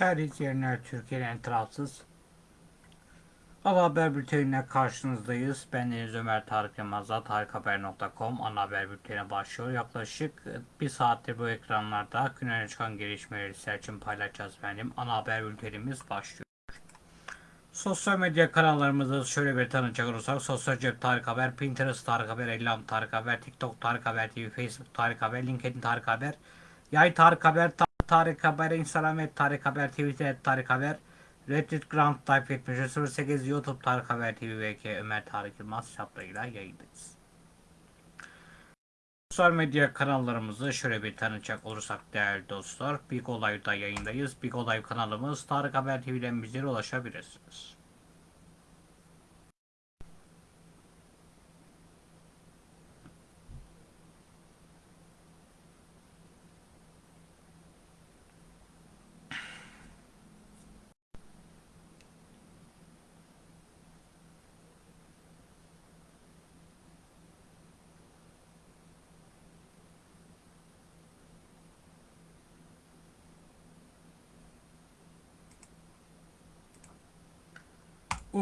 Değerli izleyenler, Türkiye'nin en tarafsız ana haber bülteniyle karşınızdayız. Ben Deniz Ömer Tarık Yılmaz'da tarikhaber.com ana haber bülteni başlıyor. Yaklaşık bir saattir bu ekranlarda gün öne çıkan gelişmeleri sizler için paylaşacağız benim. Ana haber bültenimiz başlıyor. Sosyal medya kanallarımızı şöyle bir tanıcak olursak Sosyal Cep Tarık Haber, Pinterest Tarık Haber, Ellam Tarık Haber, TikTok Tarık Haber TV, Facebook Tarık Haber, LinkedIn Tarık Haber, Yay Tarık Haber, Ta- Tarık Haber, Instagram et Tarık Haber, Twitter Tarık Haber, Reddit Grand Type 7308, YouTube Tarık Haber TV VK Ömer Tarık Yılmaz hesaplarıyla yayındayız. Sosyal medya kanallarımızı şöyle bir tanıcak olursak değerli dostlar. Big Olay'da yayındayız. Big Olay kanalımız Tarık Haber TV'den bizlere ulaşabilirsiniz.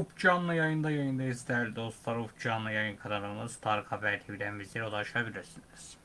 Up canlı yayında yayındayız değerli dostlar. Up canlı yayın kanalımız Tarık Haber TV'den bizlere ulaşabilirsiniz.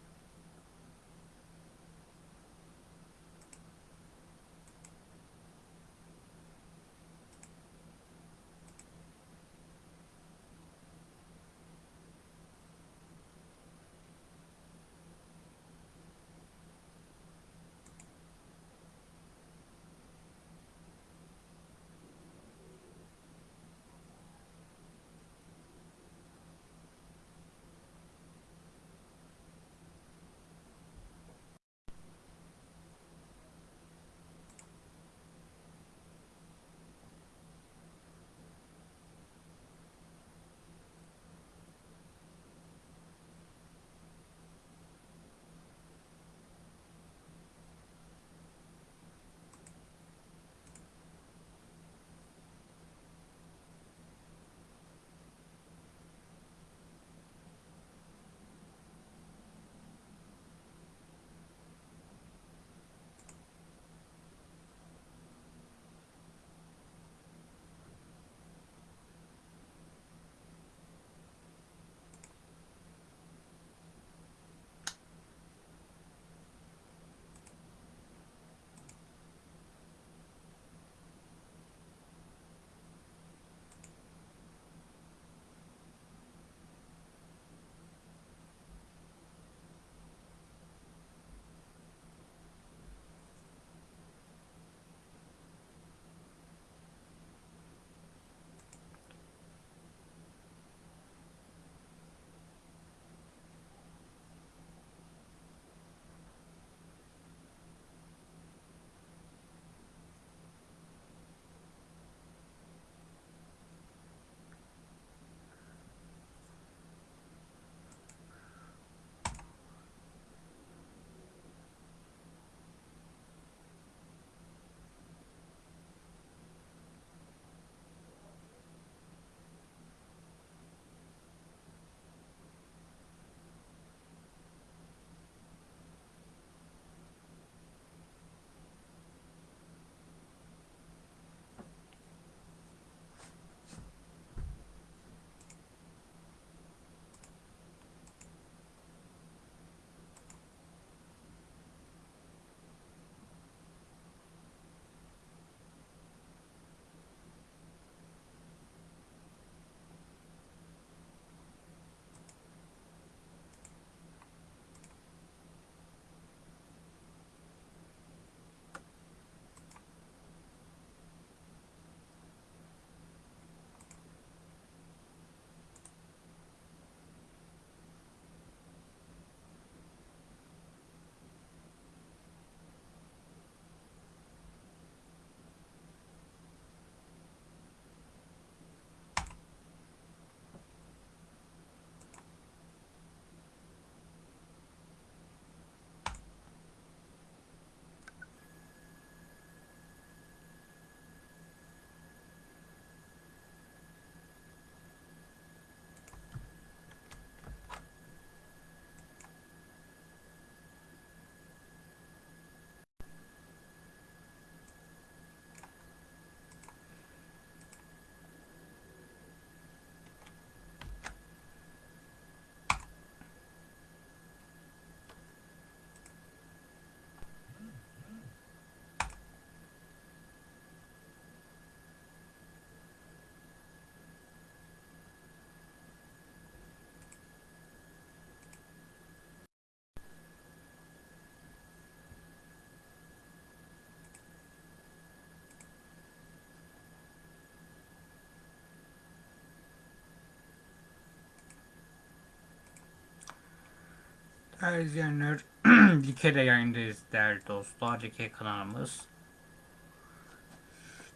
Değerli izleyenler, Like'de yayındayız değerli dostlar. Like kanalımız.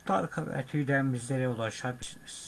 Tarık Haber TV'den bizlere ulaşabilirsiniz.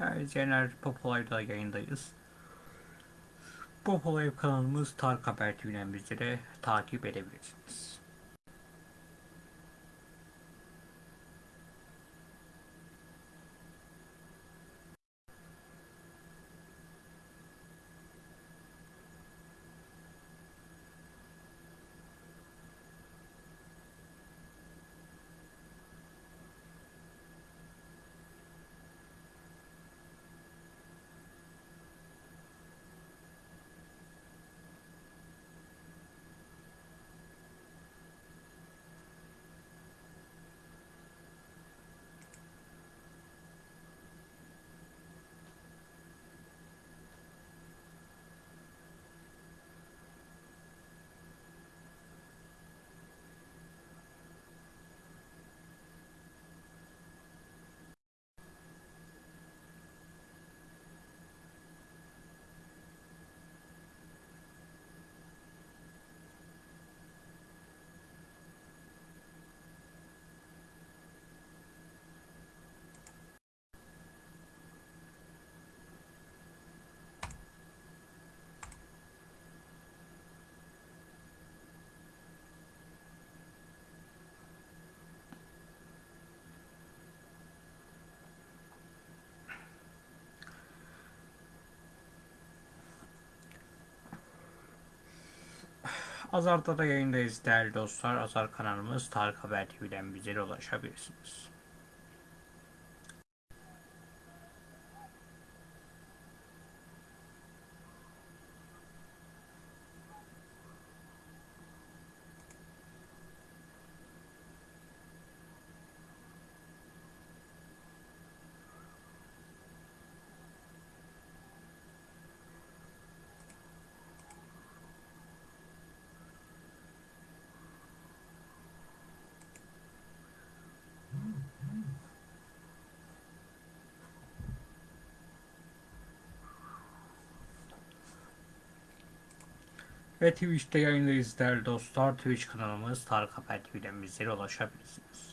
Yani Cener Popolay'da yayındayız. Popolay kanalımız Tarık Haber TV'den bizlere takip edebilirsiniz. Azar'da da yayındayız değerli dostlar. Azar kanalımız Tarık Haber TV'den bizlere ulaşabilirsiniz. Ve Twitch'te yayındayız değerli dostlar. Twitch kanalımız Tarık Haber TV'den bizlere ulaşabilirsiniz.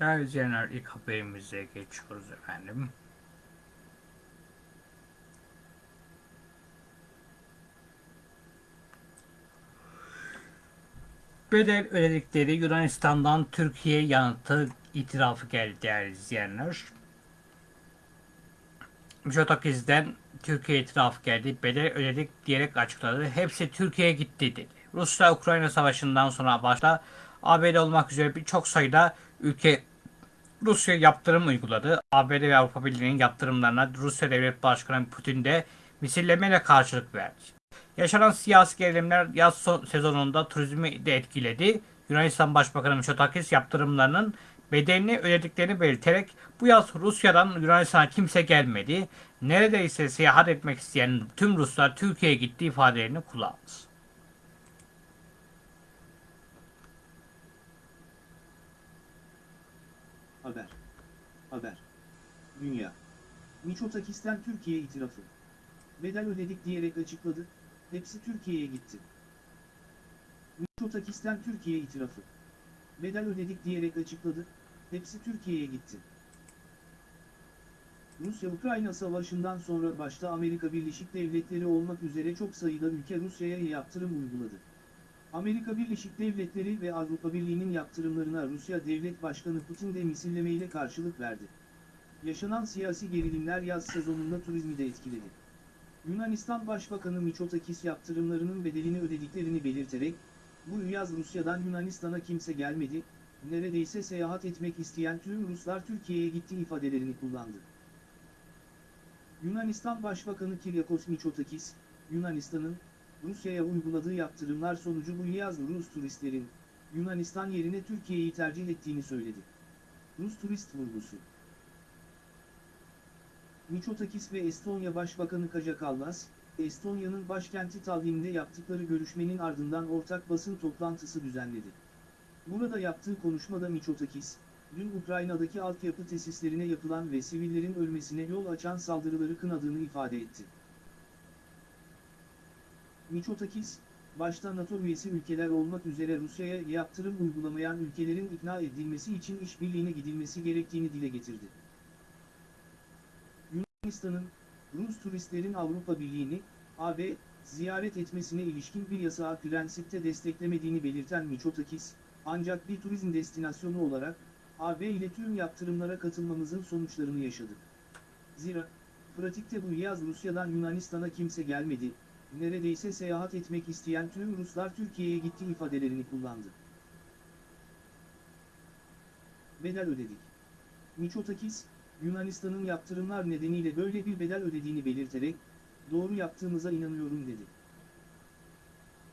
Değerli izleyenler ilk haberimize geçiyoruz efendim. Bedel ödedikleri Yunanistan'dan Türkiye yanıtı itirafı geldi değerli izleyenler. Mitsotakis'den Türkiye itirafı geldi. Bedel ödedik diyerek açıkladı. Hepsi Türkiye'ye gitti dedi. Rusya-Ukrayna savaşından sonra başta ABD olmak üzere birçok sayıda ülke Rusya yaptırım uyguladı. ABD ve Avrupa Birliği'nin yaptırımlarına Rusya Devlet Başkanı Putin de misillemeyle karşılık verdi. Yaşanan siyasi gerilimler yaz son- sezonunda turizmi de etkiledi. Yunanistan Başbakanı Mitsotakis yaptırımlarının bedelini ödediklerini belirterek bu yaz Rusya'dan Yunanistan'a kimse gelmedi. Neredeyse seyahat etmek isteyen tüm Ruslar Türkiye'ye gitti ifadelerini kullandı. Haber. Haber. Dünya. Miçotakis'ten Türkiye itirafı. Bedel ödedik diyerek açıkladı. Hepsi Türkiye'ye gitti. Miçotakis'ten Türkiye itirafı. Bedel ödedik diyerek açıkladı. Hepsi Türkiye'ye gitti. Rusya-Ukrayna savaşından sonra başta Amerika Birleşik Devletleri olmak üzere çok sayıda ülke Rusya'ya yaptırım uyguladı. Amerika Birleşik Devletleri ve Avrupa Birliği'nin yaptırımlarına Rusya Devlet Başkanı Putin de misillemeyle karşılık verdi. Yaşanan siyasi gerilimler yaz sezonunda turizmi de etkiledi. Yunanistan Başbakanı Mitsotakis yaptırımlarının bedelini ödediklerini belirterek, bu yaz Rusya'dan Yunanistan'a kimse gelmedi, neredeyse seyahat etmek isteyen tüm Ruslar Türkiye'ye gitti ifadelerini kullandı. Yunanistan Başbakanı Kyriakos Mitsotakis, Yunanistan'ın, Rusya'ya uyguladığı yaptırımlar sonucu bu yaz Rus turistlerin, Yunanistan yerine Türkiye'yi tercih ettiğini söyledi. Rus turist vurgusu. Mitsotakis ve Estonya Başbakanı Kaja Kallas, Estonya'nın başkenti Tallinn'de yaptıkları görüşmenin ardından ortak basın toplantısı düzenledi. Burada yaptığı konuşmada Mitsotakis, dün Ukrayna'daki altyapı tesislerine yapılan ve sivillerin ölmesine yol açan saldırıları kınadığını ifade etti. Mitsotakis, başta NATO üyesi ülkeler olmak üzere Rusya'ya yaptırım uygulamayan ülkelerin ikna edilmesi için işbirliğine gidilmesi gerektiğini dile getirdi. Yunanistan'ın, Rus turistlerin Avrupa Birliği'ni, AB, ziyaret etmesine ilişkin bir yasağı prensipte desteklemediğini belirten Mitsotakis, ancak bir turizm destinasyonu olarak, AB ile tüm yaptırımlara katılmamızın sonuçlarını yaşadık. Zira, pratikte bu yaz Rusya'dan Yunanistan'a kimse gelmedi, neredeyse seyahat etmek isteyen tüm Ruslar Türkiye'ye gitti ifadelerini kullandı. Bedel ödedik. Mitsotakis, Yunanistan'ın yaptırımlar nedeniyle böyle bir bedel ödediğini belirterek, doğru yaptığımıza inanıyorum dedi.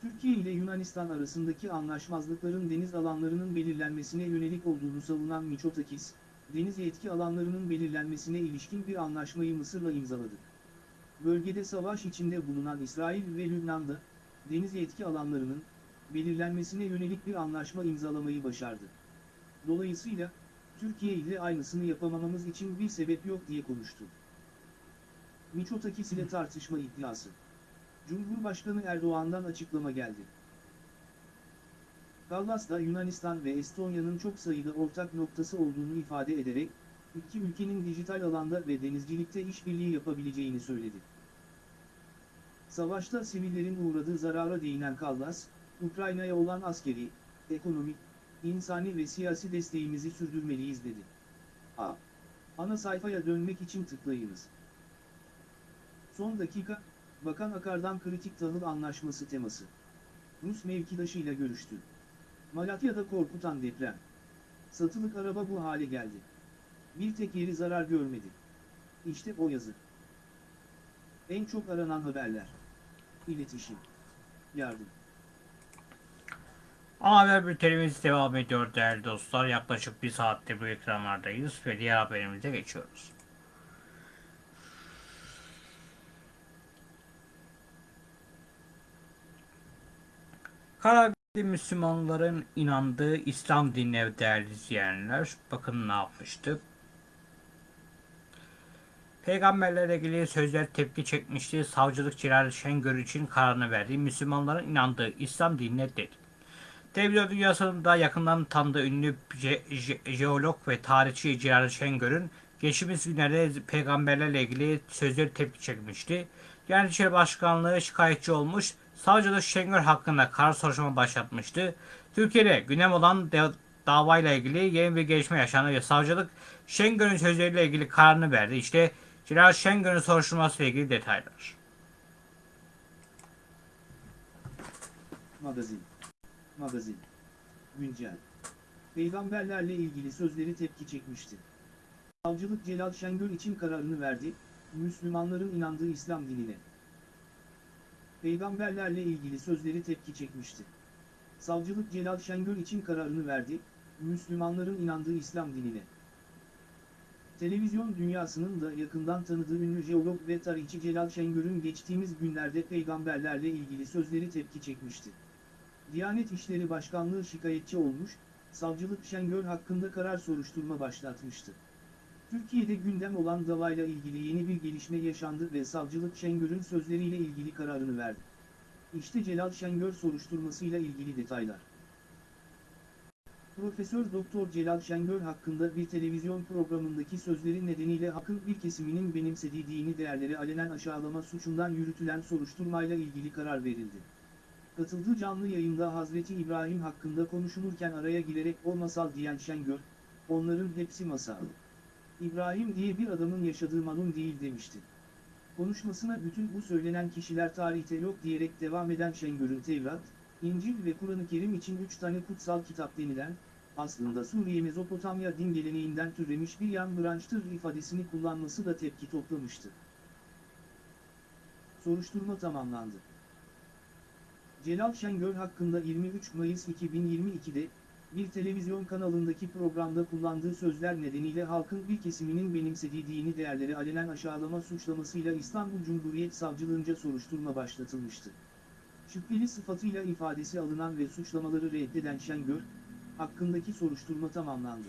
Türkiye ile Yunanistan arasındaki anlaşmazlıkların deniz alanlarının belirlenmesine yönelik olduğunu savunan Mitsotakis, deniz yetki alanlarının belirlenmesine ilişkin bir anlaşmayı Mısır'la imzaladık. Bölgede savaş içinde bulunan İsrail ve Lübnan'da, deniz yetki alanlarının, belirlenmesine yönelik bir anlaşma imzalamayı başardı. Dolayısıyla, Türkiye ile aynısını yapamamamız için bir sebep yok diye konuştu. Mitsotakis ile tartışma iddiası. Cumhurbaşkanı Erdoğan'dan açıklama geldi. Kallas da Yunanistan ve Estonya'nın çok sayıda ortak noktası olduğunu ifade ederek, iki ülkenin dijital alanda ve denizcilikte işbirliği yapabileceğini söyledi. Savaşta sivillerin uğradığı zarara değinen Kallas, Ukrayna'ya olan askeri, ekonomik, insani ve siyasi desteğimizi sürdürmeliyiz dedi. A. Ana sayfaya dönmek için tıklayınız. Son dakika, Bakan Akar'dan kritik tahıl anlaşması teması. Rus mevkidaşıyla görüştü. Malatya'da korkutan deprem. Satılık araba bu hale geldi. Bir tek yeri zarar görmedi. İşte o yazı. En çok aranan haberler. İletişim. Yardım. Ana haber bültenimiz devam ediyor değerli dostlar. Yaklaşık bir saattir bu ekranlardayız ve diğer haberimize geçiyoruz. Karabük'te Müslümanların inandığı İslam dinine değerli izleyenler. Bakın ne yapmıştı. Peygamberlerle ilgili sözler tepki çekmişti. Savcılık Celal Şengör için kararını verdi. Müslümanların inandığı İslam dinine dedi. Televizyon dünyasında yakından tanıdığı ünlü je- je- jeolog ve tarihçi Celal Şengör'ün geçtiğimiz günlerde peygamberlerle ilgili sözleri tepki çekmişti. İşleri Başkanlığı şikayetçi olmuş, savcılık Şengör hakkında karar soruşturma başlatmıştı. Türkiye'de gündem olan davayla ilgili yeni bir gelişme yaşandı ve savcılık Şengör'ün sözleriyle ilgili kararını verdi. İşte Celal Şengör'ün soruşturması ile ilgili detaylar. Magazin. Magazin. Güncel. Peygamberlerle ilgili sözleri tepki çekmişti. Savcılık Celal Şengör için kararını verdi, Müslümanların inandığı İslam dinine. Peygamberlerle ilgili sözleri tepki çekmişti. Savcılık Celal Şengör için kararını verdi, Müslümanların inandığı İslam dinine. Televizyon dünyasının da yakından tanıdığı ünlü jeolog ve tarihçi Celal Şengör'ün geçtiğimiz günlerde peygamberlerle ilgili sözleri tepki çekmişti. Diyanet İşleri Başkanlığı şikayetçi olmuş, savcılık Şengör hakkında karar soruşturma başlatmıştı. Türkiye'de gündem olan davayla ilgili yeni bir gelişme yaşandı ve savcılık Şengör'ün sözleriyle ilgili kararını verdi. İşte Celal Şengör soruşturmasıyla ilgili detaylar. Profesör Doktor Celal Şengör hakkında bir televizyon programındaki sözleri nedeniyle halkın bir kesiminin benimsediği dini değerleri alenen aşağılama suçundan yürütülen soruşturmayla ilgili karar verildi. Katıldığı canlı yayında Hazreti İbrahim hakkında konuşulurken araya girerek o masal diyen Şengör, onların hepsi masal. İbrahim diye bir adamın yaşadığı malum değil demişti. Konuşmasına bütün bu söylenen kişiler tarihte yok diyerek devam eden Şengör'ün Tevrat, İncil ve Kur'an-ı Kerim için üç tane kutsal kitap denilen, aslında Suriye Mezopotamya din geleneğinden türemiş bir yan branştır ifadesini kullanması da tepki toplamıştı. Soruşturma tamamlandı. Celal Şengör hakkında 23 Mayıs 2022'de, bir televizyon kanalındaki programda kullandığı sözler nedeniyle halkın bir kesiminin benimsediği dini değerleri alenen aşağılama suçlamasıyla İstanbul Cumhuriyet Savcılığınca soruşturma başlatılmıştı. Şüpheli sıfatıyla ifadesi alınan ve suçlamaları reddeden Şengör, hakkındaki soruşturma tamamlandı.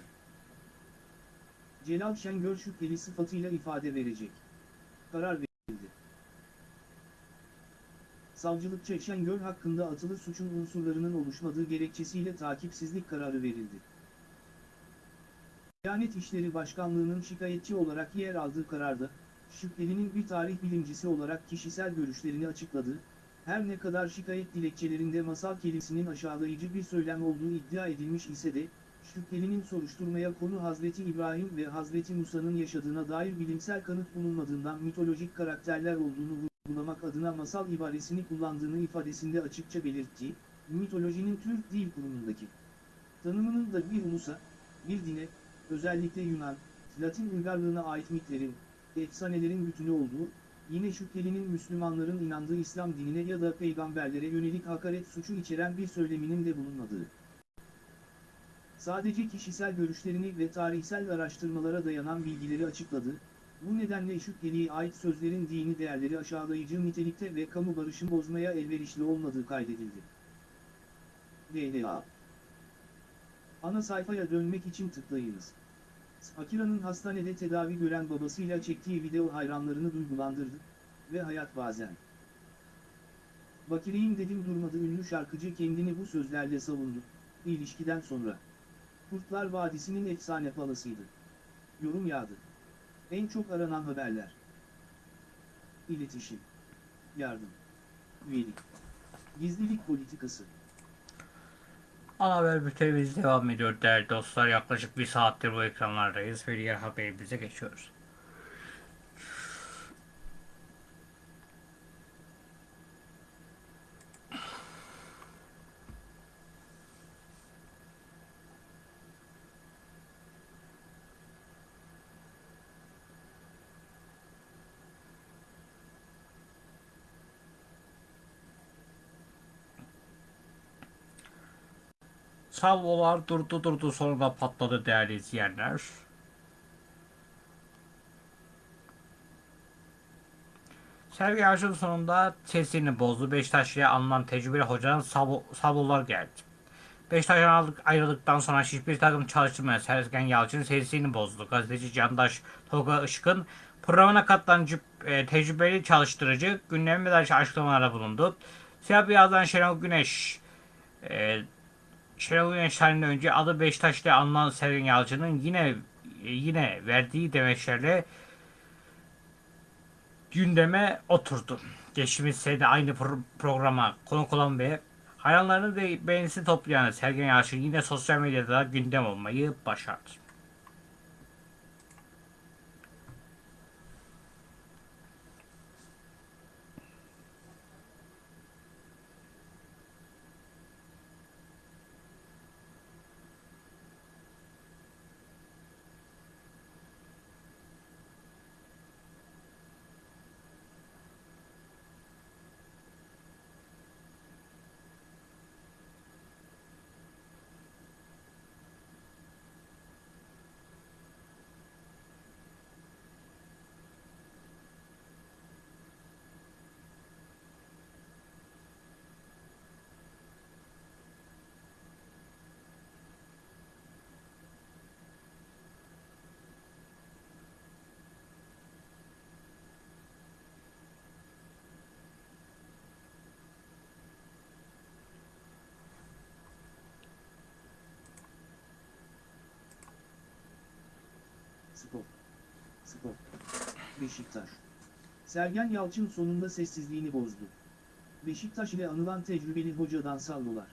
Celal Şengör şüpheli sıfatıyla ifade verecek. Karar verildi. Savcılıkça Şengör hakkında atılı suçun unsurlarının oluşmadığı gerekçesiyle takipsizlik kararı verildi. Diyanet İşleri Başkanlığı'nın şikayetçi olarak yer aldığı kararda, şüphelinin bir tarih bilimcisi olarak kişisel görüşlerini açıkladığı, her ne kadar şikayet dilekçelerinde masal kelimesinin aşağılayıcı bir söylem olduğu iddia edilmiş ise de, şüphelinin soruşturmaya konu Hazreti İbrahim ve Hazreti Musa'nın yaşadığına dair bilimsel kanıt bulunmadığından mitolojik karakterler olduğunu vurgulamak adına masal ibaresini kullandığını ifadesinde açıkça belirttiği, mitolojinin Türk Dil Kurumu'ndaki. Tanımının da bir ulusa, bir dine, özellikle Yunan, Latin uygarlığına ait mitlerin, efsanelerin bütünü olduğu, yine şüphelinin Müslümanların inandığı İslam dinine ya da peygamberlere yönelik hakaret suçu içeren bir söyleminin de bulunmadığı. Sadece kişisel görüşlerini ve tarihsel araştırmalara dayanan bilgileri açıkladı, bu nedenle şüpheliye ait sözlerin dini değerleri aşağılayıcı nitelikte ve kamu barışını bozmaya elverişli olmadığı kaydedildi. DLA Ana sayfaya dönmek için tıklayınız. Akira'nın hastanede tedavi gören babasıyla çektiği video hayranlarını duygulandırdı ve hayat bazen. Bakireyim dedim durmadı ünlü şarkıcı kendini bu sözlerle savundu. İlişkiden sonra. Kurtlar Vadisi'nin efsane palasıydı. Yorum yağdı. En çok aranan haberler. İletişim. Yardım. Üyelik. Gizlilik politikası. Ana haber bültenimiz devam ediyor değerli dostlar. Yaklaşık bir saattir bu ekranlardayız ve diğer haberimize geçiyoruz. Salvolar durdu durdu sonra patladı değerli izleyenler. Sergi Aşın sonunda sesini bozdu. Beşiktaş'a alınan tecrübeli hocanın salvo, salvolar geldi. Beşiktaş'tan ayrıldık- ayrıldıktan sonra hiçbir takım çalıştırmayan Sergen Yalçın sesini bozdu. Gazeteci Candaş Tolga Işık'ın programına katılan e, tecrübeli çalıştırıcı gündeme dair açıklamalarda bulundu. Siyah beyazdan Şenol Güneş e, Şenol Güneş tarihinden önce adı Beşiktaş ile anılan Sergen Yalçın'ın yine yine verdiği demeçlerle gündeme oturdu. Geçtiğimiz sene aynı pro- programa konuk olan ve hayranlarını ve beğenisini toplayan Sergen Yalçın yine sosyal medyada gündem olmayı başardı. Spor. Spor. Beşiktaş. Sergen Yalçın sonunda sessizliğini bozdu. Beşiktaş ile anılan tecrübeli hocadan sallolar.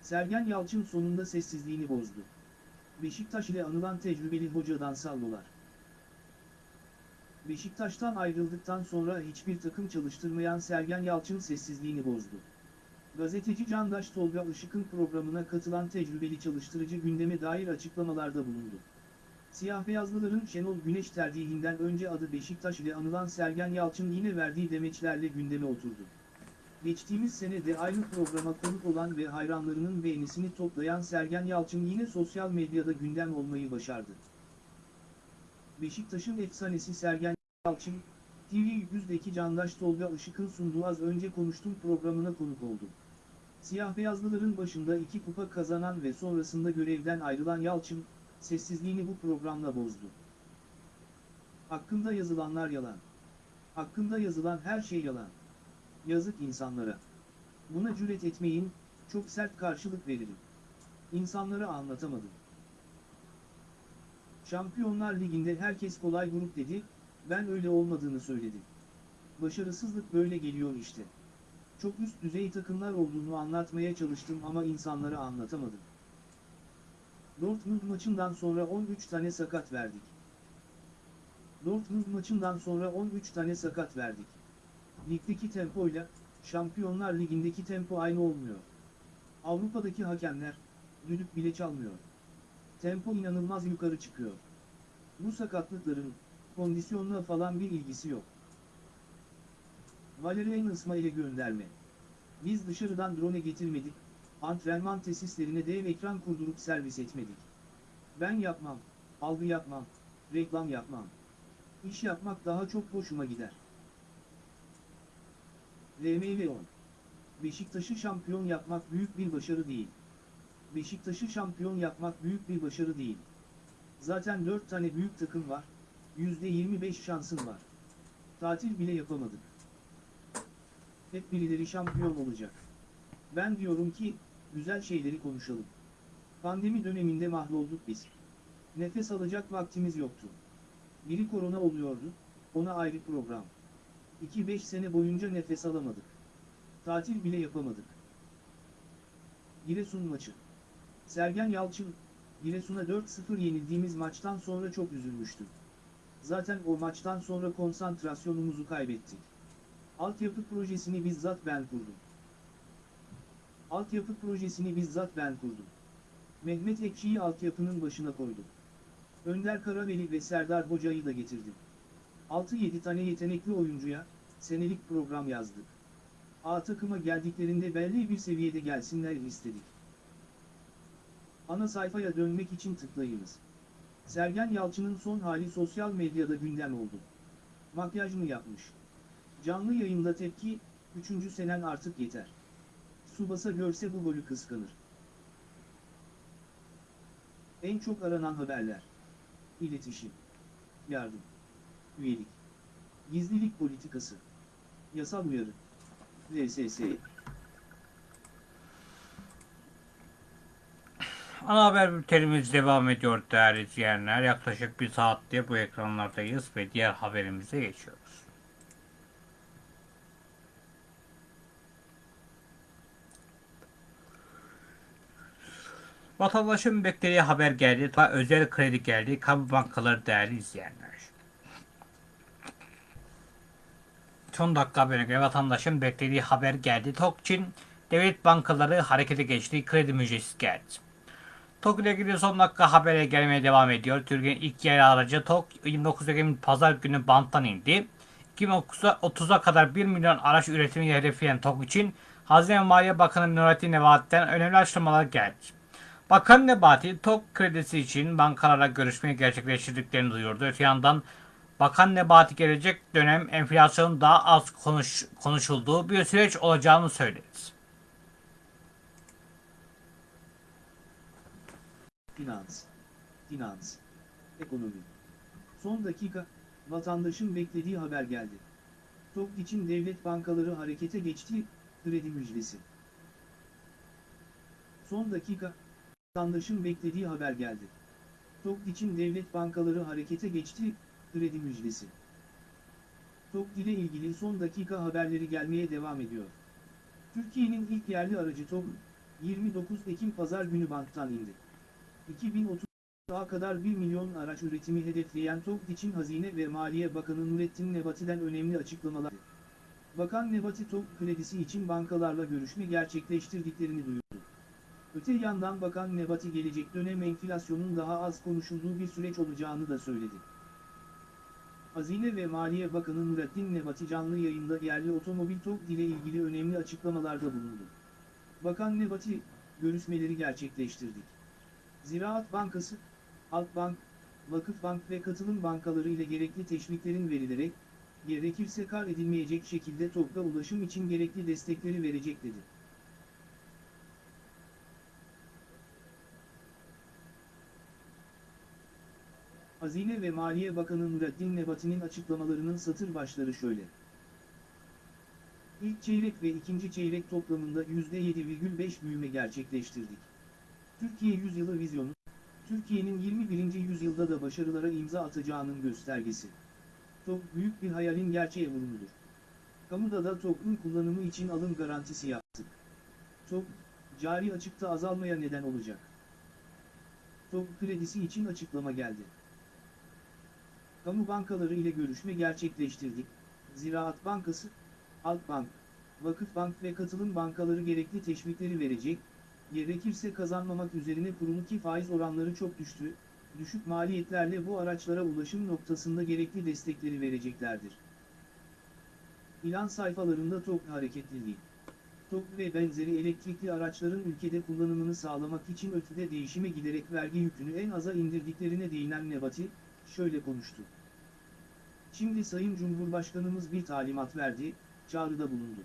Sergen Yalçın sonunda sessizliğini bozdu. Beşiktaş ile anılan tecrübeli hocadan sallolar. Beşiktaş'tan ayrıldıktan sonra hiçbir takım çalıştırmayan Sergen Yalçın sessizliğini bozdu. Gazeteci Candaş Tolga Işık'ın programına katılan tecrübeli çalıştırıcı gündeme dair açıklamalarda bulundu. Siyah beyazlıların Şenol Güneş tercihinden önce adı Beşiktaş ile anılan Sergen Yalçın yine verdiği demeçlerle gündeme oturdu. Geçtiğimiz sene de aynı programa konuk olan ve hayranlarının beğenisini toplayan Sergen Yalçın yine sosyal medyada gündem olmayı başardı. Beşiktaş'ın efsanesi Sergen Yalçın, TV100'deki Candaş Tolga Işık'ın sunduğu az önce konuştum programına konuk oldu. Siyah beyazlıların başında iki kupa kazanan ve sonrasında görevden ayrılan Yalçın, sessizliğini bu programla bozdu. Hakkında yazılanlar yalan. Hakkında yazılan her şey yalan. Yazık insanlara. Buna cüret etmeyin, çok sert karşılık veririm. İnsanlara anlatamadım. Şampiyonlar Ligi'nde herkes kolay grup dedi, ben öyle olmadığını söyledim. Başarısızlık böyle geliyor işte. Çok üst düzey takımlar olduğunu anlatmaya çalıştım ama insanlara anlatamadım. Dortmund maçından sonra 13 tane sakat verdik. Dortmund maçından sonra 13 tane sakat verdik. Ligdeki tempoyla, Şampiyonlar Ligi'ndeki tempo aynı olmuyor. Avrupa'daki hakemler, düdük bile çalmıyor. Tempo inanılmaz yukarı çıkıyor. Bu sakatlıkların, kondisyonla falan bir ilgisi yok. Valerian İsmail'e gönderme. Biz dışarıdan drone getirmedik, antrenman tesislerine dev ekran kurdurup servis etmedik. Ben yapmam, algı yapmam, reklam yapmam. İş yapmak daha çok hoşuma gider. RMV 10 Beşiktaş'ı şampiyon yapmak büyük bir başarı değil. Beşiktaş'ı şampiyon yapmak büyük bir başarı değil. Zaten 4 tane büyük takım var, %25 şansın var. Tatil bile yapamadık. Hep birileri şampiyon olacak. Ben diyorum ki, güzel şeyleri konuşalım. Pandemi döneminde mahvolduk biz. Nefes alacak vaktimiz yoktu. Biri korona oluyordu, ona ayrı program. 2-5 sene boyunca nefes alamadık. Tatil bile yapamadık. Giresun maçı. Sergen Yalçın, Giresun'a 4-0 yenildiğimiz maçtan sonra çok üzülmüştü. Zaten o maçtan sonra konsantrasyonumuzu kaybettik. Altyapı projesini bizzat ben kurdum. Altyapı projesini bizzat ben kurdum. Mehmet Ekşi'yi altyapının başına koydum. Önder Karaveli ve Serdar Hoca'yı da getirdim. 6-7 tane yetenekli oyuncuya, senelik program yazdık. A takıma geldiklerinde belli bir seviyede gelsinler istedik. Ana sayfaya dönmek için tıklayınız. Sergen Yalçın'ın son hali sosyal medyada gündem oldu. Makyaj mı yapmış? Canlı yayında tepki, 3. senen artık yeter. Subasa görse bu golü kıskanır. En çok aranan haberler. İletişim. Yardım. Üyelik. Gizlilik politikası. Yasal uyarı. VSS. Ana haber bültenimiz devam ediyor değerli izleyenler. Yaklaşık bir saattir bu ekranlardayız ve diğer haberimize geçiyoruz. Vatandaşın beklediği haber geldi. Özel kredi geldi. Kamu bankaları değerli izleyenler. Son dakika haberine göre vatandaşın beklediği haber geldi. TOKİ'nin devlet bankaları harekete geçti. Kredi müjdesi geldi. TOK ile ilgili son dakika habere gelmeye devam ediyor. Türkiye'nin ilk yerli aracı TOK 29 Ekim Pazar günü banttan indi. 2030'a kadar 1 milyon araç üretimi hedefleyen TOK için Hazine ve Maliye Bakanı Nurettin Nebati'den önemli açıklamalar geldi. Bakan Nebati, TOK kredisi için bankalarla görüşmeyi gerçekleştirdiklerini duyurdu. Öte yandan Bakan Nebati gelecek dönem enflasyonun daha az konuş, konuşulduğu bir süreç olacağını söyledi. Finans, finans, ekonomi. Son dakika, vatandaşın beklediği haber geldi. TOK için devlet bankaları harekete geçti, kredi müjdesi. Son dakika, vatandaşın beklediği haber geldi. TOK için devlet bankaları harekete geçti, kredi müjdesi. TOK ile ilgili son dakika haberleri gelmeye devam ediyor. Türkiye'nin ilk yerli aracı TOK, 29 Ekim Pazar günü banktan indi. 2030'a kadar 1 milyon araç üretimi hedefleyen TOK için Hazine ve Maliye Bakanı Nurettin Nebati'den önemli açıklamalar. Bakan Nebati TOK kredisi için bankalarla görüşme gerçekleştirdiklerini duyurdu. Öte yandan Bakan Nebati gelecek dönem enflasyonun daha az konuşulduğu bir süreç olacağını da söyledi. Hazine ve Maliye Bakanı Nurettin Nebati canlı yayında yerli otomobil TOK ile ilgili önemli açıklamalarda bulundu. Bakan Nebati, görüşmeleri gerçekleştirdik. Ziraat Bankası, Halkbank, Vakıfbank ve katılım bankaları ile gerekli teşviklerin verilerek, gerekirse kar edilmeyecek şekilde TOK'ta ulaşım için gerekli destekleri verecek dedi. Hazine ve Maliye Bakanı Nurettin Nebati'nin açıklamalarının satır başları şöyle. İlk çeyrek ve ikinci çeyrek toplamında %7,5 büyüme gerçekleştirdik. Türkiye Yüzyılı Vizyonu, Türkiye'nin 21. yüzyılda da başarılara imza atacağının göstergesi. TOK büyük bir hayalin gerçeğe vurumudur. Kamuda da TOK'un kullanımı için alım garantisi yaptık. TOK, cari açıkta azalmaya neden olacak. TOK kredisi için açıklama geldi. Kamu bankaları ile görüşme gerçekleştirdik. Ziraat Bankası, Halkbank, Vakıfbank ve katılım bankaları gerekli teşvikleri verecek, gerekirse kazanmamak üzerine kurulu faiz oranları çok düştü, düşük maliyetlerle bu araçlara ulaşım noktasında gerekli destekleri vereceklerdir. İlan sayfalarında TOK hareketliliği. TOK ve benzeri elektrikli araçların ülkede kullanımını sağlamak için ötüde değişime giderek vergi yükünü en aza indirdiklerine değinen Nebati, şöyle konuştu. Şimdi Sayın Cumhurbaşkanımız bir talimat verdi, çağrıda bulundu.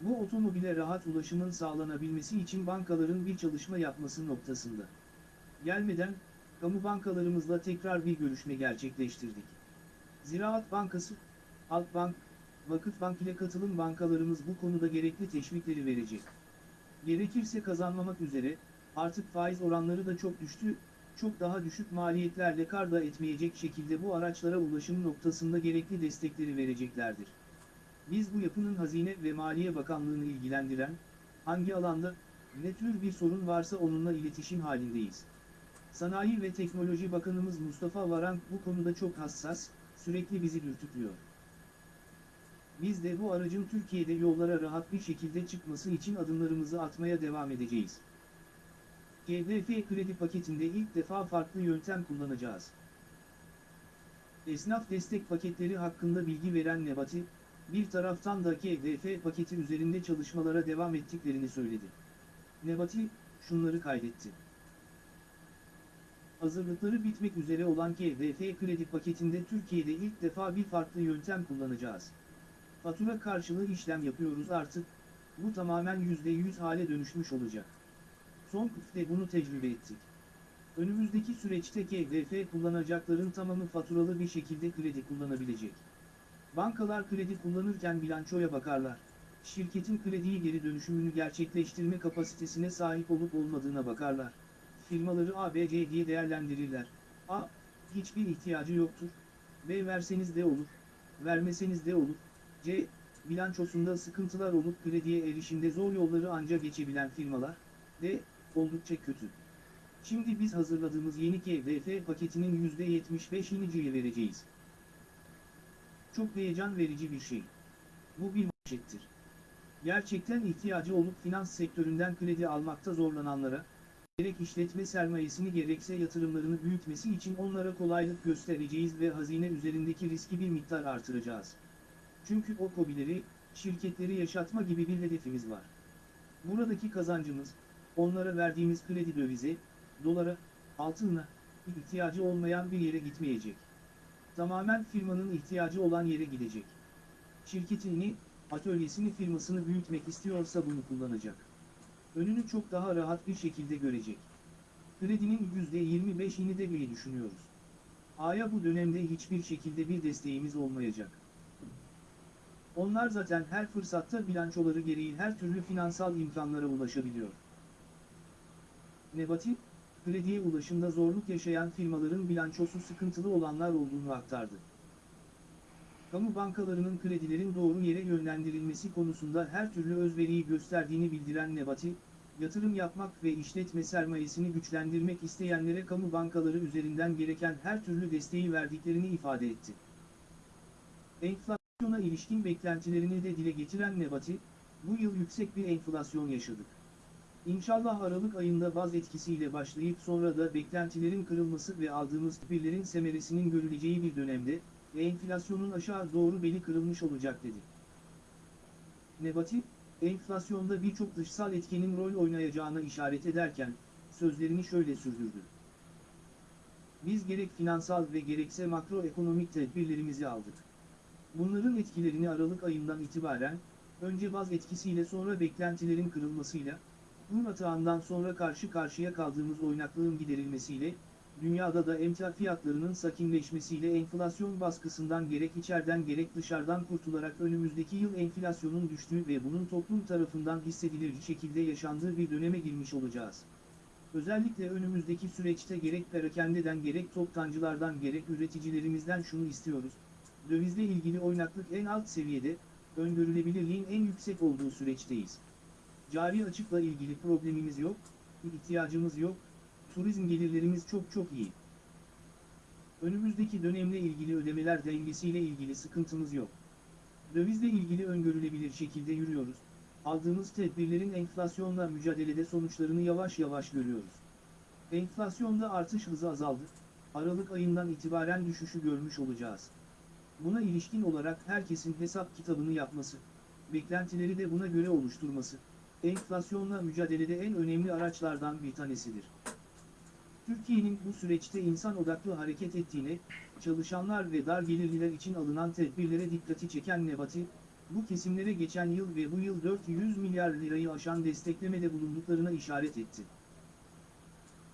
Bu otomobile rahat ulaşımın sağlanabilmesi için bankaların bir çalışma yapması noktasında. Gelmeden, kamu bankalarımızla tekrar bir görüşme gerçekleştirdik. Ziraat Bankası, Halkbank, Vakıfbank ile katılım bankalarımız bu konuda gerekli teşvikleri verecek. Gerekirse kazanmamak üzere, artık faiz oranları da çok düştü, çok daha düşük maliyetlerle kar da etmeyecek şekilde bu araçlara ulaşım noktasında gerekli destekleri vereceklerdir. Biz bu yapının Hazine ve Maliye Bakanlığı'nı ilgilendiren, hangi alanda, ne tür bir sorun varsa onunla iletişim halindeyiz. Sanayi ve Teknoloji Bakanımız Mustafa Varank bu konuda çok hassas, sürekli bizi dürtüklüyor. Biz de bu aracın Türkiye'de yollara rahat bir şekilde çıkması için adımlarımızı atmaya devam edeceğiz. GDF kredi paketinde ilk defa farklı yöntem kullanacağız. Esnaf destek paketleri hakkında bilgi veren Nebati, bir taraftan da KDF paketi üzerinde çalışmalara devam ettiklerini söyledi. Nebati, şunları kaydetti. Hazırlıkları bitmek üzere olan KDF kredi paketinde Türkiye'de ilk defa bir farklı yöntem kullanacağız. Fatura karşılığı işlem yapıyoruz artık, bu tamamen %100 hale dönüşmüş olacak. Son kıfte bunu tecrübe ettik. Önümüzdeki süreçte KDF kullanacakların tamamı faturalı bir şekilde kredi kullanabilecek. Bankalar kredi kullanırken bilançoya bakarlar. Şirketin krediyi geri dönüşümünü gerçekleştirme kapasitesine sahip olup olmadığına bakarlar. firmaları A, B, C diye değerlendirirler. A. Hiçbir ihtiyacı yoktur. B. Verseniz de olur. Vermeseniz de olur. C. Bilançosunda sıkıntılar olup krediye erişimde zor yolları anca geçebilen firmalar. D. Oldukça kötü. Şimdi biz hazırladığımız yeni KDF paketinin %75'ini C'ye vereceğiz. Çok heyecan verici bir şey. Bu bir manşettir. Gerçekten ihtiyacı olup finans sektöründen kredi almakta zorlananlara, gerek işletme sermayesini gerekse yatırımlarını büyütmesi için onlara kolaylık göstereceğiz ve hazine üzerindeki riski bir miktar artıracağız. Çünkü o kobileri, şirketleri yaşatma gibi bir hedefimiz var. Buradaki kazancımız, onlara verdiğimiz kredi dövize, dolara, altınla, ihtiyacı olmayan bir yere gitmeyecek. Tamamen firmanın ihtiyacı olan yere gidecek. Şirketini, atölyesini firmasını büyütmek istiyorsa bunu kullanacak. Önünü çok daha rahat bir şekilde görecek. Kredinin %25'ini de bile düşünüyoruz. A'ya bu dönemde hiçbir şekilde bir desteğimiz olmayacak. Onlar zaten her fırsatta bilançoları gereği her türlü finansal imkanlara ulaşabiliyor. Nebati, krediye ulaşımda zorluk yaşayan firmaların bilançosu sıkıntılı olanlar olduğunu aktardı. Kamu bankalarının kredilerin doğru yere yönlendirilmesi konusunda her türlü özveriyi gösterdiğini bildiren Nebati, yatırım yapmak ve işletme sermayesini güçlendirmek isteyenlere kamu bankaları üzerinden gereken her türlü desteği verdiklerini ifade etti. Enflasyona ilişkin beklentilerini de dile getiren Nebati, bu yıl yüksek bir enflasyon yaşadık. İnşallah Aralık ayında baz etkisiyle başlayıp sonra da beklentilerin kırılması ve aldığımız tedbirlerin semeresinin görüleceği bir dönemde, enflasyonun aşağı doğru beli kırılmış olacak dedi. Nebati, enflasyonda birçok dışsal etkenin rol oynayacağına işaret ederken, sözlerini şöyle sürdürdü. Biz gerek finansal ve gerekse makroekonomik tedbirlerimizi aldık. Bunların etkilerini Aralık ayından itibaren, önce baz etkisiyle sonra beklentilerin kırılmasıyla, Kur atağından sonra karşı karşıya kaldığımız oynaklığın giderilmesiyle, dünyada da emtia fiyatlarının sakinleşmesiyle enflasyon baskısından gerek içeriden gerek dışarıdan kurtularak önümüzdeki yıl enflasyonun düştüğü ve bunun toplum tarafından hissedilir şekilde yaşandığı bir döneme girmiş olacağız. Özellikle önümüzdeki süreçte gerek perakendeden gerek toptancılardan gerek üreticilerimizden şunu istiyoruz. Dövizle ilgili oynaklık en alt seviyede, öngörülebilirliğin en yüksek olduğu süreçteyiz. Cari açıkla ilgili problemimiz yok, ihtiyacımız yok, turizm gelirlerimiz çok çok iyi. Önümüzdeki dönemle ilgili ödemeler dengesiyle ilgili sıkıntımız yok. Dövizle ilgili öngörülebilir şekilde yürüyoruz. Aldığımız tedbirlerin enflasyonla mücadelede sonuçlarını yavaş yavaş görüyoruz. Enflasyonda artış hızı azaldı. Aralık ayından itibaren düşüşü görmüş olacağız. Buna ilişkin olarak herkesin hesap kitabını yapması, beklentileri de buna göre oluşturması, enflasyonla mücadelede en önemli araçlardan bir tanesidir. Türkiye'nin bu süreçte insan odaklı hareket ettiğine, çalışanlar ve dar gelirliler için alınan tedbirlere dikkati çeken Nebati, bu kesimlere geçen yıl ve bu yıl 400 milyar lirayı aşan desteklemede bulunduklarına işaret etti.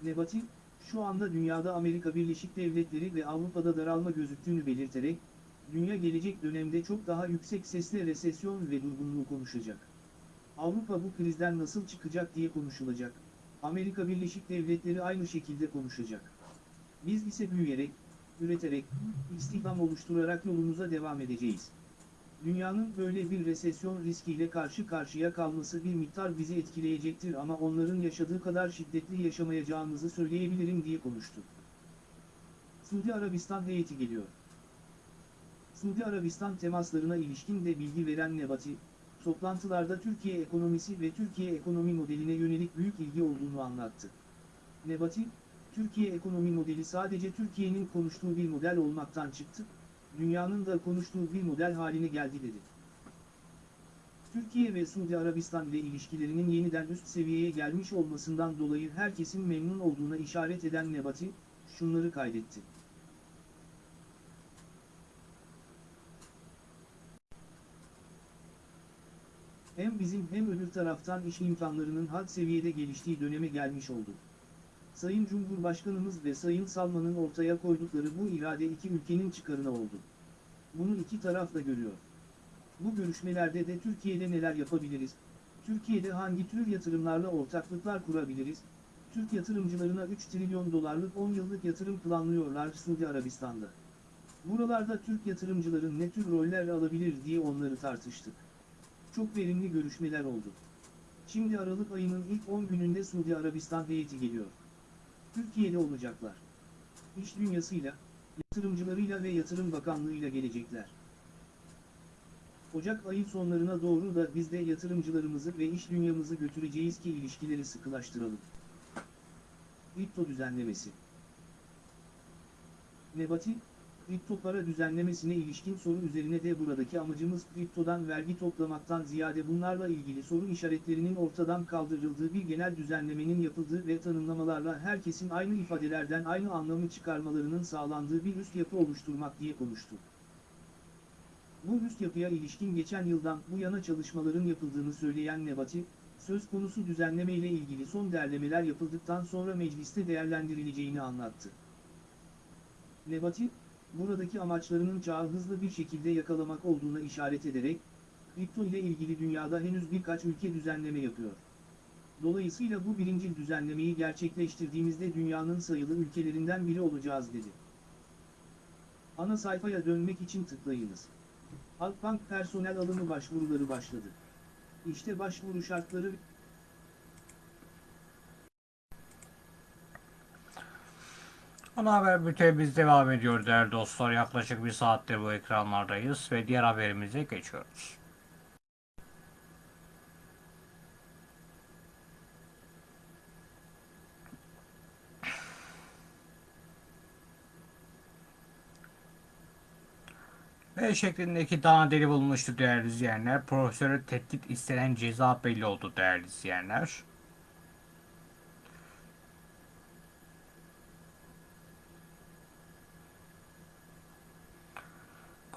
Nebati, şu anda dünyada Amerika Birleşik Devletleri ve Avrupa'da daralma gözüktüğünü belirterek, dünya gelecek dönemde çok daha yüksek sesle resesyon ve durgunluğu konuşacak. Avrupa bu krizden nasıl çıkacak diye konuşulacak. Amerika Birleşik Devletleri aynı şekilde konuşacak. Biz ise büyüyerek, üreterek, istihdam oluşturarak yolumuza devam edeceğiz. Dünyanın böyle bir resesyon riskiyle karşı karşıya kalması bir miktar bizi etkileyecektir ama onların yaşadığı kadar şiddetli yaşamayacağımızı söyleyebilirim diye konuştu. Suudi Arabistan heyeti geliyor. Suudi Arabistan temaslarına ilişkin de bilgi veren Nebati, toplantılarda Türkiye ekonomisi ve Türkiye ekonomi modeline yönelik büyük ilgi olduğunu anlattı. Nebati, Türkiye ekonomi modeli sadece Türkiye'nin konuştuğu bir model olmaktan çıktı, dünyanın da konuştuğu bir model haline geldi dedi. Türkiye ve Suudi Arabistan ile ilişkilerinin yeniden üst seviyeye gelmiş olmasından dolayı herkesin memnun olduğuna işaret eden Nebati, şunları kaydetti. Hem bizim hem öbür taraftan iş imkanlarının had seviyede geliştiği döneme gelmiş olduk. Sayın Cumhurbaşkanımız ve Sayın Salman'ın ortaya koydukları bu irade iki ülkenin çıkarına oldu. Bunu iki taraf da görüyor. Bu görüşmelerde de Türkiye'de neler yapabiliriz, Türkiye'de hangi tür yatırımlarla ortaklıklar kurabiliriz, Türk yatırımcılarına 3 trilyon dolarlık 10 yıllık yatırım planlıyorlar Suudi Arabistan'da. Buralarda Türk yatırımcıların ne tür roller alabilir diye onları tartıştık. Çok verimli görüşmeler oldu. Şimdi Aralık ayının ilk 10 gününde Suudi Arabistan heyeti geliyor. Türkiye'de olacaklar. İş dünyasıyla, yatırımcılarıyla ve Yatırım Bakanlığı'yla gelecekler. Ocak ayı sonlarına doğru da biz de yatırımcılarımızı ve iş dünyamızı götüreceğiz ki ilişkileri sıkılaştıralım. Kripto düzenlemesi Nebati, kripto para düzenlemesine ilişkin soru üzerine de buradaki amacımız kriptodan vergi toplamaktan ziyade bunlarla ilgili soru işaretlerinin ortadan kaldırıldığı bir genel düzenlemenin yapıldığı ve tanımlamalarla herkesin aynı ifadelerden aynı anlamı çıkarmalarının sağlandığı bir üst yapı oluşturmak diye konuştu. Bu üst yapıya ilişkin geçen yıldan bu yana çalışmaların yapıldığını söyleyen Nebati, söz konusu düzenleme ile ilgili son derlemeler yapıldıktan sonra mecliste değerlendirileceğini anlattı. Nebati, buradaki amaçlarının çağı hızlı bir şekilde yakalamak olduğuna işaret ederek, kripto ile ilgili dünyada henüz birkaç ülke düzenleme yapıyor. Dolayısıyla bu birinci düzenlemeyi gerçekleştirdiğimizde dünyanın sayılı ülkelerinden biri olacağız dedi. Ana sayfaya dönmek için tıklayınız. Halkbank personel alımı başvuruları başladı. İşte başvuru şartları Ana haber bültenimiz devam ediyor değerli dostlar. Yaklaşık bir saattir bu ekranlardayız ve diğer haberimize geçiyoruz. V şeklindeki dana deli bulunmuştu değerli izleyenler. Profesörü tehdit istenen ceza belli oldu değerli izleyenler.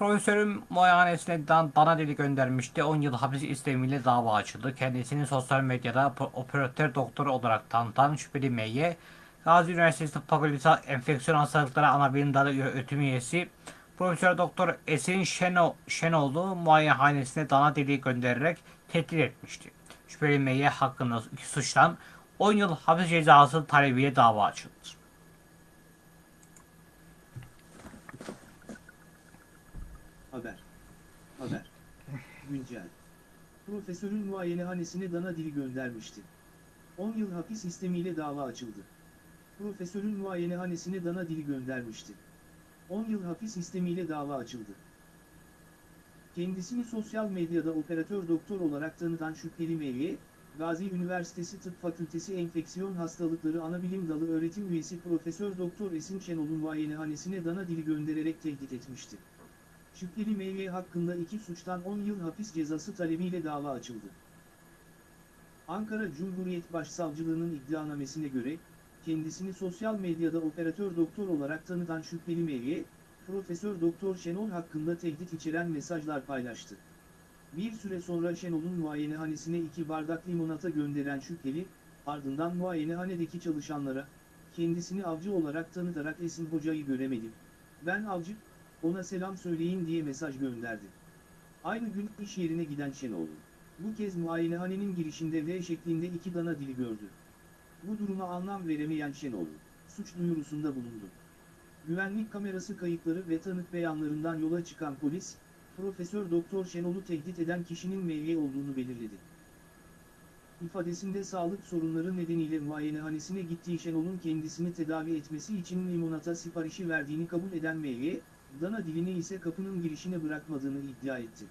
Profesörün muayenesine dan, dana deli göndermişti. 10 yıl hapis istemiyle dava açıldı. Kendisini sosyal medyada operatör doktor olarak tanıtan şüpheli M'ye Gazi Üniversitesi Tıp Fakültesi Enfeksiyon Hastalıkları Anabilim Dalı Öğretim Üyesi Profesör Doktor Esin Şeno, Şenoğlu muayenehanesine dana deliği göndererek tehdit etmişti. Şüpheli M'ye hakkında suçtan 10 yıl hapis cezası talebiyle dava açıldı. Haber. Haber. Güncel. Profesörün muayenehanesine dana dili göndermişti. 10 yıl hapis istemiyle dava açıldı. Profesörün muayenehanesine dana dili göndermişti. 10 yıl hapis istemiyle dava açıldı. Kendisini sosyal medyada operatör doktor olarak tanıtan şüpheli Mevye, Gazi Üniversitesi Tıp Fakültesi Enfeksiyon Hastalıkları Anabilim Dalı öğretim üyesi Profesör Doktor Esin Şenol'un muayenehanesine dana dili göndererek tehdit etmişti. Şüpheli Mevye hakkında iki suçtan 10 yıl hapis cezası talebiyle dava açıldı. Ankara Cumhuriyet Başsavcılığının iddianamesine göre, kendisini sosyal medyada operatör doktor olarak tanıtan şüpheli Mevye, Profesör Doktor Şenol hakkında tehdit içeren mesajlar paylaştı. Bir süre sonra Şenol'un muayenehanesine iki bardak limonata gönderen şüpheli, ardından muayenehanedeki çalışanlara, kendisini avcı olarak tanıtarak Esin Hoca'yı göremedim. Ben avcı, ona selam söyleyin diye mesaj gönderdi. Aynı gün iş yerine giden Şenol, bu kez muayenehanenin girişinde V şeklinde iki dana dili gördü. Bu duruma anlam veremeyen Şenol, suç duyurusunda bulundu. Güvenlik kamerası kayıtları ve tanık beyanlarından yola çıkan polis, Profesör Doktor Şenol'u tehdit eden kişinin Mevye olduğunu belirledi. İfadesinde sağlık sorunları nedeniyle muayenehanesine gittiği Şenol'un kendisini tedavi etmesi için limonata siparişi verdiğini kabul eden Mevye, dana dilini ise kapının girişine bırakmadığını iddia etti.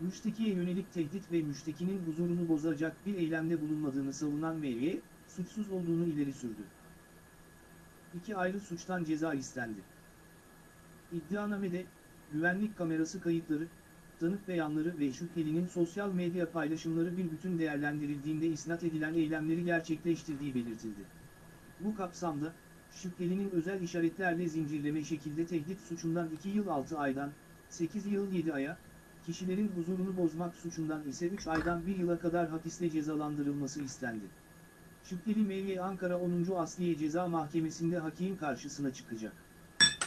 Müştekiye yönelik tehdit ve müştekinin huzurunu bozacak bir eylemde bulunmadığını savunan Mevye, suçsuz olduğunu ileri sürdü. İki ayrı suçtan ceza istendi. İddianamede, güvenlik kamerası kayıtları, tanık beyanları ve şüphelinin sosyal medya paylaşımları bir bütün değerlendirildiğinde isnat edilen eylemleri gerçekleştirdiği belirtildi. Bu kapsamda, şüphelinin özel işaretlerle zincirleme şekilde tehdit suçundan 2 yıl 6 aydan, 8 yıl 7 aya, kişilerin huzurunu bozmak suçundan ise 3 aydan 1 yıla kadar hapisle cezalandırılması istendi. Şüpheli Mevye Ankara 10. Asliye Ceza Mahkemesi'nde hakim karşısına çıkacak.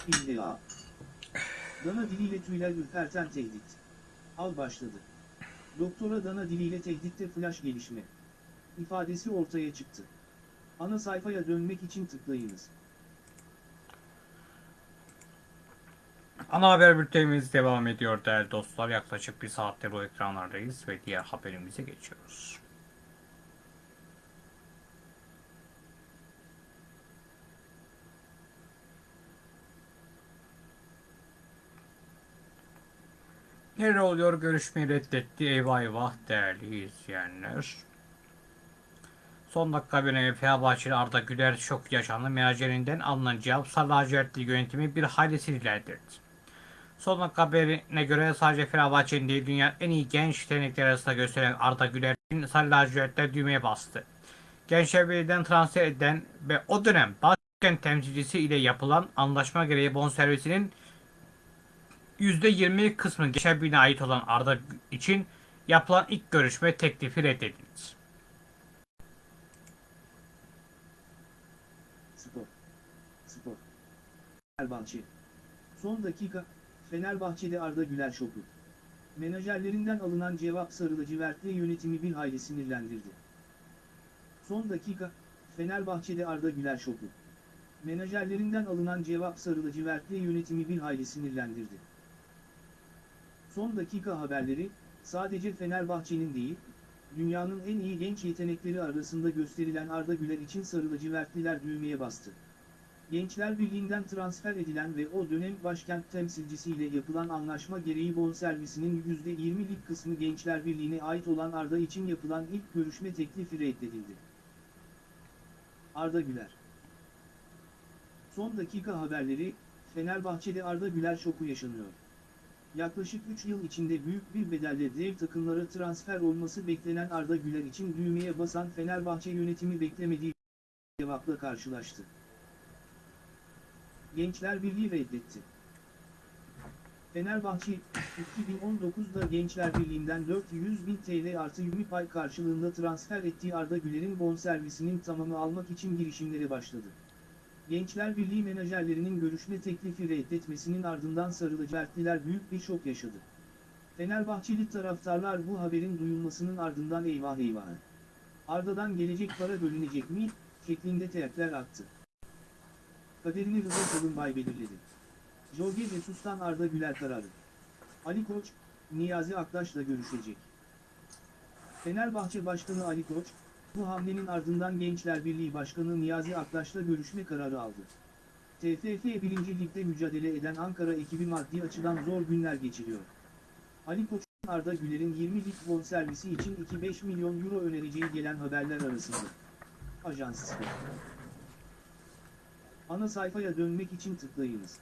İlla. Dana diliyle tüyler ürperten tehdit. Al başladı. Doktora dana diliyle tehditte flash gelişme. İfadesi ortaya çıktı. Ana sayfaya dönmek için tıklayınız. Ana haber bültenimiz devam ediyor değerli dostlar. Yaklaşık bir saattir bu ekranlardayız ve diğer haberimize geçiyoruz. Nerede oluyor görüşmeyi reddetti eyvah eyvah değerli izleyenler. Son dakika haberine Fenerbahçeli Arda Güler şok yaşandı. Menajerinden alınan cevap Sarı lacivertli yönetimi bir hayli sinirlendirdi. Son dakika haberine göre sadece Fenerbahçe'nin değil dünyanın en iyi genç yetenekleri arasında gösteren Arda Güler'in Sarı lacivertler düğmeye bastı. Gençler Birliği'nden transfer eden ve o dönem başkent temsilcisi ile yapılan anlaşma gereği bonservisinin %20 kısmı Gençler ait olan Arda için yapılan ilk görüşme teklifi reddedildi. Spor. Spor. Fenerbahçe. Son dakika, Fenerbahçe'de Arda Güler şoku. Menajerlerinden alınan cevap Sarı lacivertli yönetimi bir hayli sinirlendirdi. Son dakika, Fenerbahçe'de Arda Güler şoku. Menajerlerinden alınan cevap Sarı lacivertli yönetimi bir hayli sinirlendirdi. Son dakika haberleri, sadece Fenerbahçe'nin değil, dünyanın en iyi genç yetenekleri arasında gösterilen Arda Güler için Sarı lacivertliler düğmeye bastı. Gençler Birliği'nden transfer edilen ve o dönem başkent temsilcisiyle yapılan anlaşma gereği bonservisinin %20'lik kısmı Gençler Birliği'ne ait olan Arda için yapılan ilk görüşme teklifi reddedildi. Arda Güler Son dakika haberleri, Fenerbahçe'de Arda Güler şoku yaşanıyor. Yaklaşık 3 yıl içinde büyük bir bedelle dev takımlara transfer olması beklenen Arda Güler için düğmeye basan Fenerbahçe yönetimi beklemediği cevapla karşılaştı. Gençler Birliği reddetti. Fenerbahçe, 2019'da Gençler Birliği'nden 400 bin TL artı 20 pay karşılığında transfer ettiği Arda Güler'in bonservisinin tamamı almak için girişimlere başladı. Gençler Birliği menajerlerinin görüşme teklifi reddetmesinin ardından sarılıcakliler büyük bir şok yaşadı. Fenerbahçeli taraftarlar bu haberin duyulmasının ardından eyvah eyvah. Arda'dan gelecek para bölünecek mi, şeklinde teyakkler attı. Kaderini Rıza Kalınbay belirledi. Jorge Jesus'tan Arda Güler kararı. Ali Koç, Niyazi Aktaş'la görüşecek. Fenerbahçe Başkanı Ali Koç, bu hamlenin ardından Gençler Birliği Başkanı Niyazi Aktaş'la görüşme kararı aldı. TFF 1. Lig'de mücadele eden Ankara ekibi maddi açıdan zor günler geçiriyor. Ali Koç'un Arda Güler'in 20 lig bonservisi için 2-5 milyon euro önereceği gelen haberler arasında. Ajans Spor. Ana sayfaya dönmek için tıklayınız.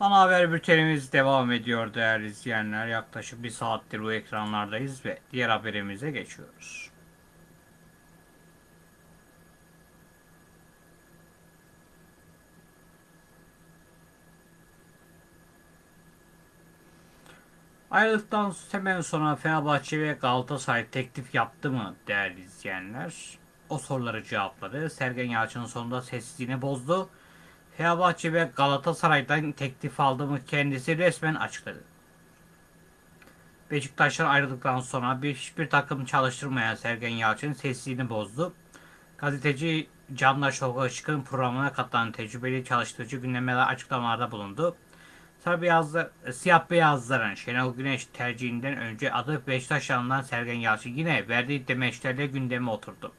Ana haber bültenimiz devam ediyor değerli izleyenler. Yaklaşık bir saattir bu ekranlardayız ve diğer haberimize geçiyoruz. Ayrılıktan hemen sonra Fenerbahçe ve Galatasaray teklif yaptı mı değerli izleyenler? O soruları cevapladı. Sergen Yalçın sonunda sessizliğini bozdu. Fenerbahçe ve Galatasaray'dan teklif aldı mı kendisi resmen açıkladı. Beşiktaş'tan ayrıldıktan sonra bir, hiçbir takım çalıştırmayan Sergen Yalçın sessizliğini bozdu. Gazeteci Candaş Işık'ın programına katılan tecrübeli çalıştırıcı gündemlere açıklamalarda bulundu. Sarı beyazlar, siyah beyazların Şenol Güneş tercihinden önce adı Beşiktaş yanından Sergen Yalçın yine verdiği demeçlerle gündeme oturdu.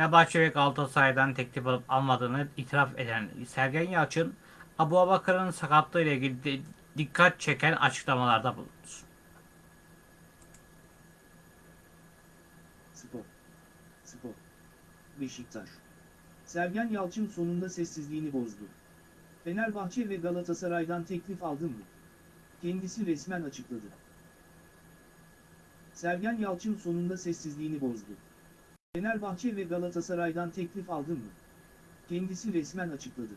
Fenerbahçe ve Galatasaray'dan teklif alıp almadığını itiraf eden Sergen Yalçın, Abu Abakar'ın sakatlığı ile ilgili dikkat çeken açıklamalarda bulundu. Spor. Spor. Beşiktaş. Sergen Yalçın sonunda sessizliğini bozdu. Fenerbahçe ve Galatasaray'dan teklif aldım mı? Kendisi resmen açıkladı. Sergen Yalçın sonunda sessizliğini bozdu. Fenerbahçe ve Galatasaray'dan teklif aldım mı? Kendisi resmen açıkladı.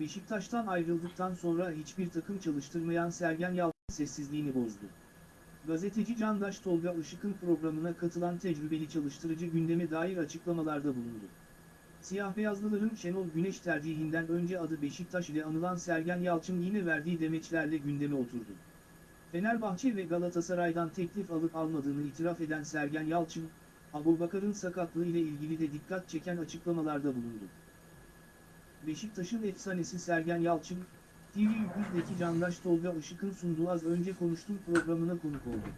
Beşiktaş'tan ayrıldıktan sonra hiçbir takım çalıştırmayan Sergen Yalçın sessizliğini bozdu. Gazeteci Candaş Tolga Işık'ın programına katılan tecrübeli çalıştırıcı gündeme dair açıklamalarda bulundu. Siyah beyazlıların Şenol Güneş tercihinden önce adı Beşiktaş ile anılan Sergen Yalçın yine verdiği demeçlerle gündeme oturdu. Fenerbahçe ve Galatasaray'dan teklif alıp almadığını itiraf eden Sergen Yalçın, Abubakar'ın sakatlığı ile ilgili de dikkat çeken açıklamalarda bulundu. Beşiktaş'ın efsanesi Sergen Yalçın, TV100'deki Candaş Tolga Işık'ın sunduğu az önce konuştum programına konuk oldu.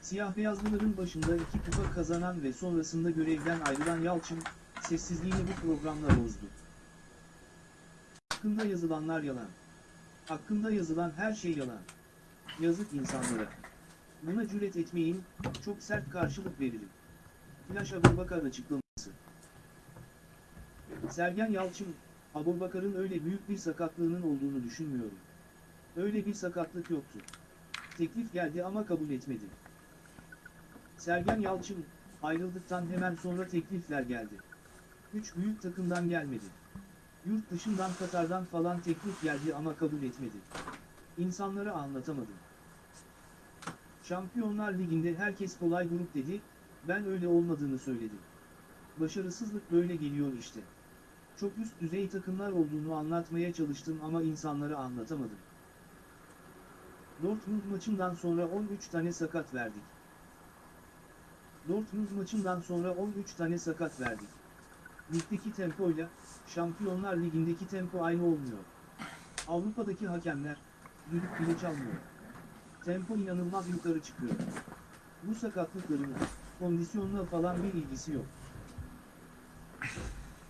Siyah beyazlıların başında iki kupa kazanan ve sonrasında görevden ayrılan Yalçın, sessizliğini bu programla bozdu. Hakkında yazılanlar yalan. Hakkında yazılan her şey yalan. Yazık insanlara. Buna cüret etmeyin, çok sert karşılık veririm. Flash Abubakar açıklaması. Sergen Yalçın, Abubakar'ın öyle büyük bir sakatlığının olduğunu düşünmüyorum. Öyle bir sakatlık yoktu. Teklif geldi ama kabul etmedi. Sergen Yalçın, ayrıldıktan hemen sonra teklifler geldi. Üç büyük takımdan gelmedi. Yurt dışından Katar'dan falan teklif geldi ama kabul etmedi. İnsanlara anlatamadım. Şampiyonlar Ligi'nde herkes kolay grup dedi, ben öyle olmadığını söyledim. Başarısızlık böyle geliyor işte. Çok üst düzey takımlar olduğunu anlatmaya çalıştım ama insanlara anlatamadım. Dortmund maçından sonra 13 tane sakat verdik. Dortmund maçından sonra 13 tane sakat verdik. Ligdeki tempoyla, Şampiyonlar Ligi'ndeki tempo aynı olmuyor. Avrupa'daki hakemler, düdük bile çalmıyor. Tempo inanılmaz yukarı çıkıyor. Bu sakatlıkların, kondisyonla falan bir ilgisi yok.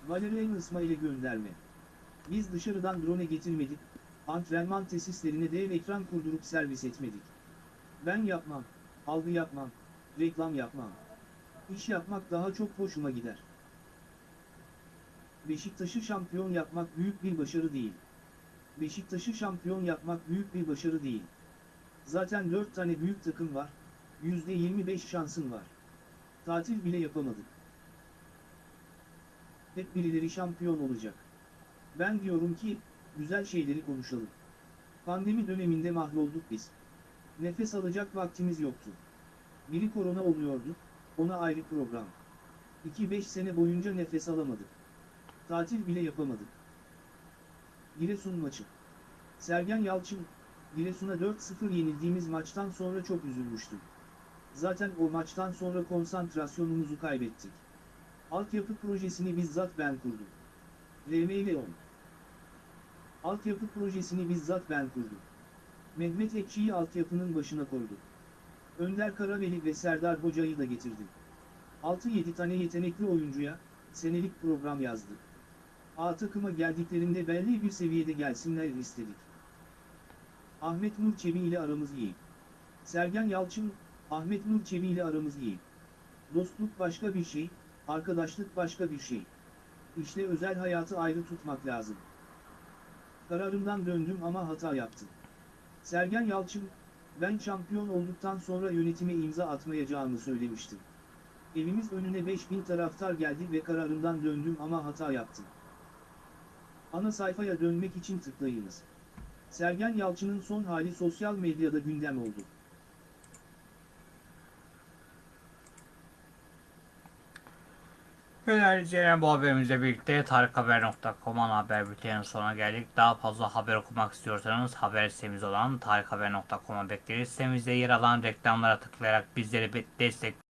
Valerian İsmail'e gönderme. Biz dışarıdan drone getirmedik, antrenman tesislerine dev ekran kurdurup servis etmedik. Ben yapmam, algı yapmam, reklam yapmam. İş yapmak daha çok hoşuma gider. Beşiktaş'ı şampiyon yapmak büyük bir başarı değil. Beşiktaş'ı şampiyon yapmak büyük bir başarı değil. Zaten 4 tane büyük takım var, %25 şansın var. Tatil bile yapamadık. Hep birileri şampiyon olacak. Ben diyorum ki, güzel şeyleri konuşalım. Pandemi döneminde mahvolduk biz. Nefes alacak vaktimiz yoktu. Biri korona oluyordu, ona ayrı program. 2-5 sene boyunca nefes alamadık. Tatil bile yapamadık. Giresun maçı. Sergen Yalçın, Giresun'a 4-0 yenildiğimiz maçtan sonra çok üzülmüştüm. Zaten o maçtan sonra konsantrasyonumuzu kaybettik. Altyapı projesini bizzat ben kurdum. RMV 10 Altyapı projesini bizzat ben kurdum. Mehmet Ekşi'yi altyapının başına koyduk. Önder Karaveli ve Serdar Hoca'yı da getirdim. 6-7 tane yetenekli oyuncuya, senelik program yazdık. A takıma geldiklerinde belli bir seviyede gelsinler istedik. Ahmet Nur ile aramız iyi. Sergen Yalçın, Ahmet Nur ile aramız iyi. Dostluk başka bir şey, arkadaşlık başka bir şey. İşte özel hayatı ayrı tutmak lazım. Kararımdan döndüm ama hata yaptım. Sergen Yalçın, ben şampiyon olduktan sonra yönetime imza atmayacağımı söylemiştim. Evimiz önüne 5000 taraftar geldi ve kararımdan döndüm ama hata yaptım. Ana sayfaya dönmek için tıklayınız. Sergen Yalçın'ın son hali sosyal medyada gündem oldu. Böylece bu haberimizle birlikte tarikhaber.com ana haber bülteninin sonuna geldik. Daha fazla haber okumak istiyorsanız haber sitemiz olan tarikhaber.com'a bekleriz. Sitemizde yer alan reklamlara tıklayarak bizleri destek